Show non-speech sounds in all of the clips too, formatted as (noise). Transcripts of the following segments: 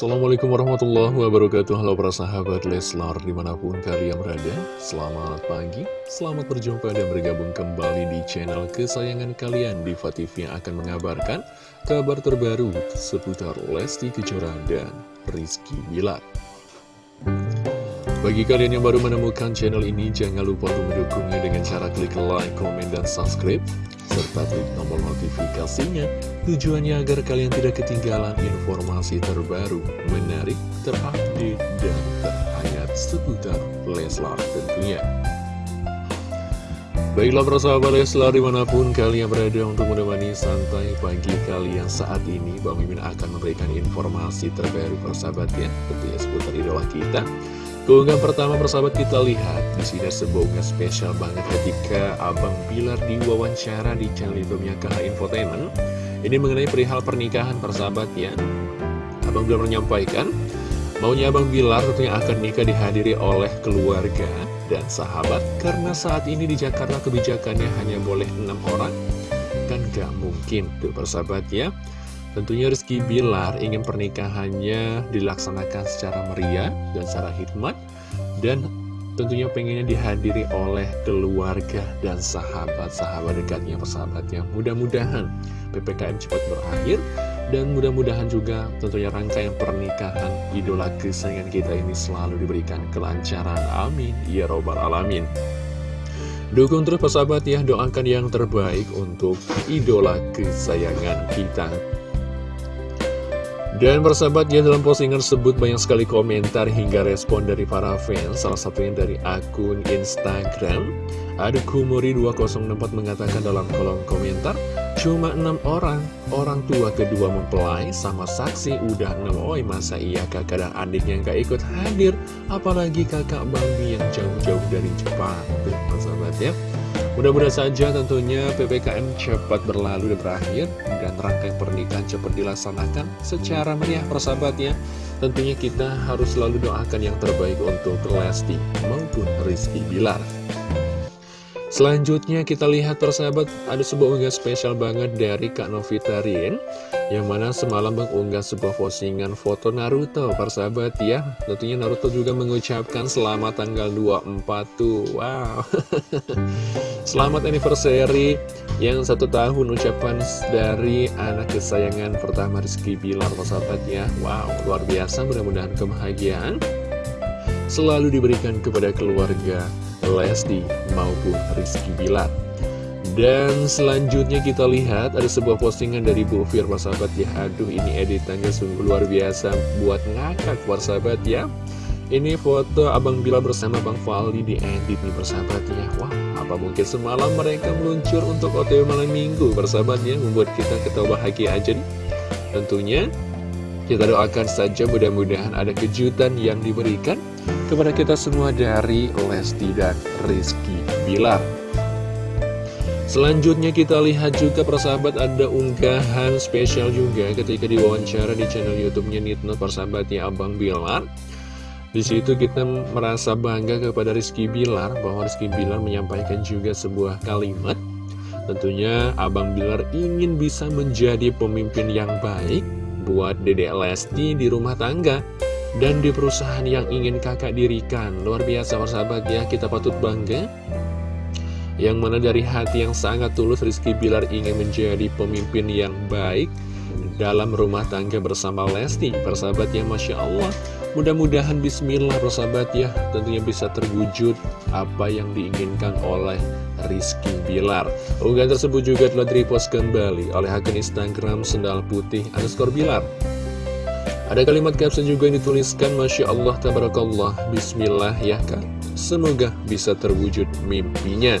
Assalamualaikum warahmatullahi wabarakatuh. Halo para sahabat Leslar di mana pun kalian berada Selamat pagi, selamat berjumpa dan bergabung kembali di channel kesayangan kalian. Diva TV yang akan mengabarkan kabar terbaru seputar Lesti Kejora dan Rizky Bilar. Bagi kalian yang baru menemukan channel ini jangan lupa untuk mendukungnya dengan cara klik like, komen, dan subscribe serta klik tombol notifikasinya tujuannya agar kalian tidak ketinggalan informasi terbaru, menarik, terupdate, dan terhangat seputar Leslar tentunya. Baiklah persahabat Leslar di mana pun kalian berada untuk menemani santai pagi kalian saat ini Bang Mimin akan memberikan informasi terbaru persahabat ya Tentunya seputar idola kita Keunggahan pertama persahabat kita lihat di sini sebuah unggahan spesial banget ketika Abang Bilar diwawancara di channel YouTube-nya KH Infotainment. Ini mengenai perihal pernikahan persahabat ya. Abang Bilar menyampaikan maunya Abang Bilar tentunya akan nikah dihadiri oleh keluarga dan sahabat karena saat ini di Jakarta kebijakannya hanya boleh enam orang kan gak mungkin tuh persahabat ya. Tentunya Rizky Bilar ingin pernikahannya dilaksanakan secara meriah dan secara hikmat dan tentunya pengennya dihadiri oleh keluarga dan sahabat-sahabat dekatnya persahabatnya. Mudah-mudahan PPKM cepat berakhir dan mudah-mudahan juga tentunya rangkaian pernikahan idola kesayangan kita ini selalu diberikan kelancaran. Amin. Ya Robbal Alamin. Dukung terus persahabat ya, doakan yang terbaik untuk idola kesayangan kita. Dan persahabat ya dalam postingan tersebut banyak sekali komentar hingga respon dari para fans. Salah satunya dari akun Instagram. Ada Kumuri204 mengatakan dalam kolom komentar Cuma enam orang, orang tua kedua mempelai sama saksi udah enam Oi masa iya kakak dan adiknya gak ikut hadir. Apalagi kakak Bambi yang jauh-jauh dari Jepang. Tuh persahabat ya Mudah-mudahan saja tentunya PPKM cepat berlalu dan berakhir dan rangkaian pernikahan cepat dilaksanakan secara meriah persahabatnya. Tentunya kita harus selalu doakan yang terbaik untuk Lesti maupun Rizky Bilar. Selanjutnya kita lihat persahabat ada sebuah unggah spesial banget dari Kak Novita Rin Yang mana semalam mengunggah sebuah postingan foto Naruto persahabat ya Tentunya Naruto juga mengucapkan selamat tanggal 24 tuh Wow (laughs) Selamat anniversary yang satu tahun ucapan dari anak kesayangan pertama Rizky Bilar persahabat ya. Wow luar biasa mudah-mudahan kebahagiaan selalu diberikan kepada keluarga Lesti maupun Rizky Bilar. Dan selanjutnya kita lihat ada sebuah postingan dari Bu Fir sahabat ya. Aduh ini editannya sungguh luar biasa buat ngakak sahabat ya. Ini foto Abang Bilar bersama Bang Fali di edit nih persahabat ya. Wah apa mungkin semalam mereka meluncur untuk OTW malam minggu persahabat ya Membuat kita ketawa bahagia aja nih Tentunya kita doakan saja mudah-mudahan ada kejutan yang diberikan kepada kita semua dari Lesti dan Rizky Bilar. Selanjutnya kita lihat juga persahabat ada unggahan spesial juga ketika diwawancara di channel YouTube-nya Nitno persahabatnya Abang Bilar. Di situ kita merasa bangga kepada Rizky Bilar bahwa Rizky Bilar menyampaikan juga sebuah kalimat. Tentunya Abang Bilar ingin bisa menjadi pemimpin yang baik buat Dedek Lesti di rumah tangga dan di perusahaan yang ingin kakak dirikan. Luar biasa persahabat ya, kita patut bangga. Yang mana dari hati yang sangat tulus Rizky Bilar ingin menjadi pemimpin yang baik dalam rumah tangga bersama Lesti. Persahabat ya, Masya Allah. Mudah-mudahan bismillah persahabat ya tentunya bisa terwujud apa yang diinginkan oleh Rizky Bilar. Unggahan tersebut juga telah direpost kembali oleh akun Instagram Sendal Putih underscore Bilar. Ada kalimat caption juga yang dituliskan Masya Allah Tabarakallah Bismillah ya kan Semoga bisa terwujud mimpinya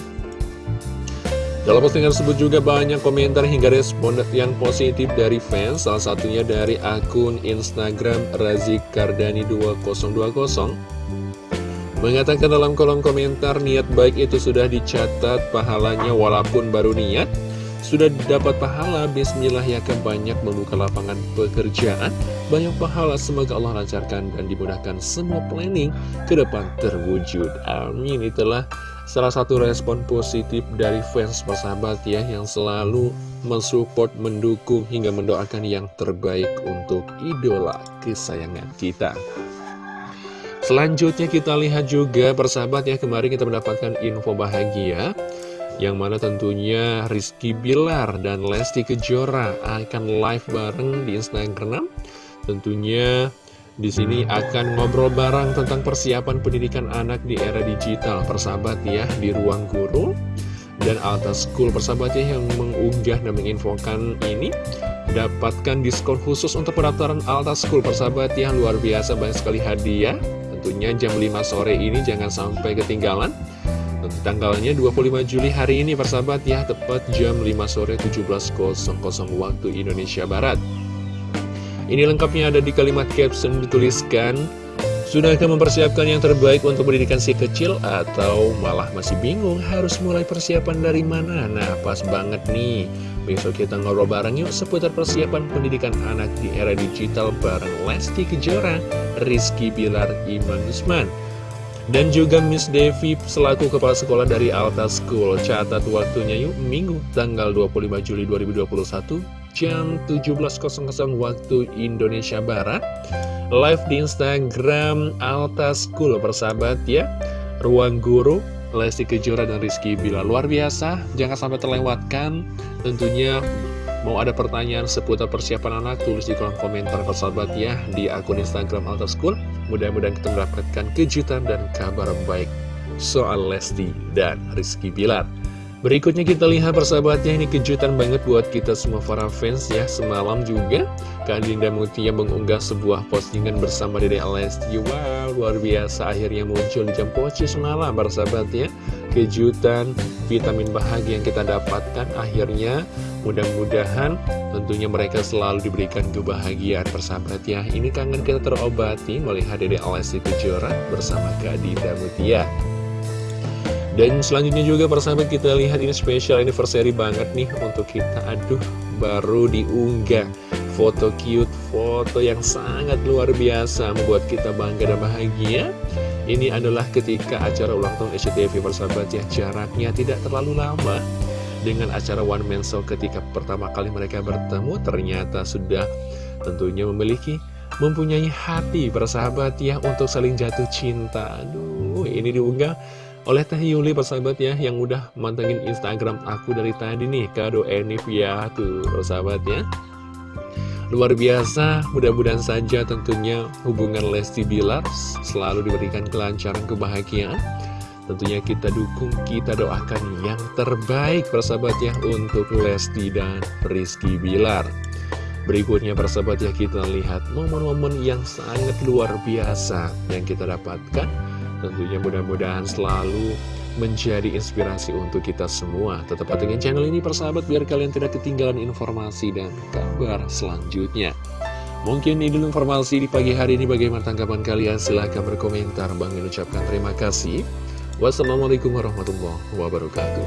dalam postingan tersebut juga banyak komentar hingga respon yang positif dari fans, salah satunya dari akun Instagram Razik Kardani 2020 mengatakan dalam kolom komentar niat baik itu sudah dicatat pahalanya walaupun baru niat. Sudah dapat pahala Bismillah ya kan banyak membuka lapangan pekerjaan. Banyak pahala semoga Allah lancarkan dan dimudahkan semua planning ke depan terwujud. Amin itulah salah satu respon positif dari fans persahabat ya yang selalu mensupport, mendukung hingga mendoakan yang terbaik untuk idola kesayangan kita. Selanjutnya kita lihat juga persahabat ya kemarin kita mendapatkan info bahagia yang mana tentunya Rizky Bilar dan Lesti Kejora akan live bareng di Instagram. Tentunya di sini akan ngobrol bareng tentang persiapan pendidikan anak di era digital, persahabat ya, di ruang guru. Dan Alta School. Persahabatnya yang mengunggah dan menginfokan ini dapatkan diskon khusus untuk pendaftaran Alta School. Persahabat ya luar biasa banyak sekali hadiah. Tentunya jam 5 sore ini jangan sampai ketinggalan. Tanggalnya 25 Juli hari ini persahabat ya tepat jam 5 sore 17.00 waktu Indonesia Barat ini lengkapnya ada di kalimat caption dituliskan Sudahkah mempersiapkan yang terbaik untuk pendidikan si kecil atau malah masih bingung harus mulai persiapan dari mana? Nah, pas banget nih. Besok kita ngobrol bareng yuk seputar persiapan pendidikan anak di era digital bareng Lesti Kejora, Rizky Bilar, Iman Usman. Dan juga Miss Devi selaku kepala sekolah dari Alta School. Catat waktunya yuk, Minggu tanggal 25 Juli 2021 jam 17.00 waktu Indonesia Barat. Live di Instagram Alta School persahabat ya. Ruang Guru Lesti Kejora dan Rizky Bila. Luar biasa, jangan sampai terlewatkan. Tentunya mau ada pertanyaan seputar persiapan anak Tulis di kolom komentar persahabat ya Di akun Instagram Alta School. Mudah-mudahan kita mendapatkan kejutan dan kabar baik Soal Lesti dan Rizky Bilar Berikutnya kita lihat persahabatnya ini kejutan banget buat kita semua para fans ya Semalam juga Kak Dinda Mutia mengunggah sebuah postingan bersama Dede Alesti Wow luar biasa akhirnya muncul jam poci semalam persahabatnya. Kejutan vitamin bahagia yang kita dapatkan akhirnya mudah-mudahan tentunya mereka selalu diberikan kebahagiaan persahabat ya. Ini kangen kita terobati melihat Dede Alesti Kejora bersama Kak Dinda Mutia dan selanjutnya juga persahabat kita lihat ini spesial anniversary banget nih untuk kita. Aduh baru diunggah. Foto cute, foto yang sangat luar biasa Membuat kita bangga dan bahagia. Ini adalah ketika acara ulang tahun SCTV persahabat ya. Jaraknya tidak terlalu lama. Dengan acara One Man Show ketika pertama kali mereka bertemu Ternyata sudah tentunya memiliki mempunyai hati persahabat ya untuk saling jatuh cinta. Aduh ini diunggah oleh Teh Yuli persahabat ya yang udah mantengin Instagram aku dari tadi nih kado Enif ya tuh persahabat ya luar biasa mudah-mudahan saja tentunya hubungan Lesti Bilar selalu diberikan kelancaran kebahagiaan. Tentunya kita dukung kita doakan yang terbaik persahabat ya untuk Lesti dan Rizky Bilar. Berikutnya persahabat ya kita lihat momen-momen yang sangat luar biasa yang kita dapatkan Tentunya mudah-mudahan selalu menjadi inspirasi untuk kita semua. Tetap pantengin channel ini persahabat biar kalian tidak ketinggalan informasi dan kabar selanjutnya. Mungkin ini dulu informasi di pagi hari ini bagaimana tanggapan kalian silahkan berkomentar. Bang mengucapkan terima kasih. Wassalamualaikum warahmatullahi wabarakatuh.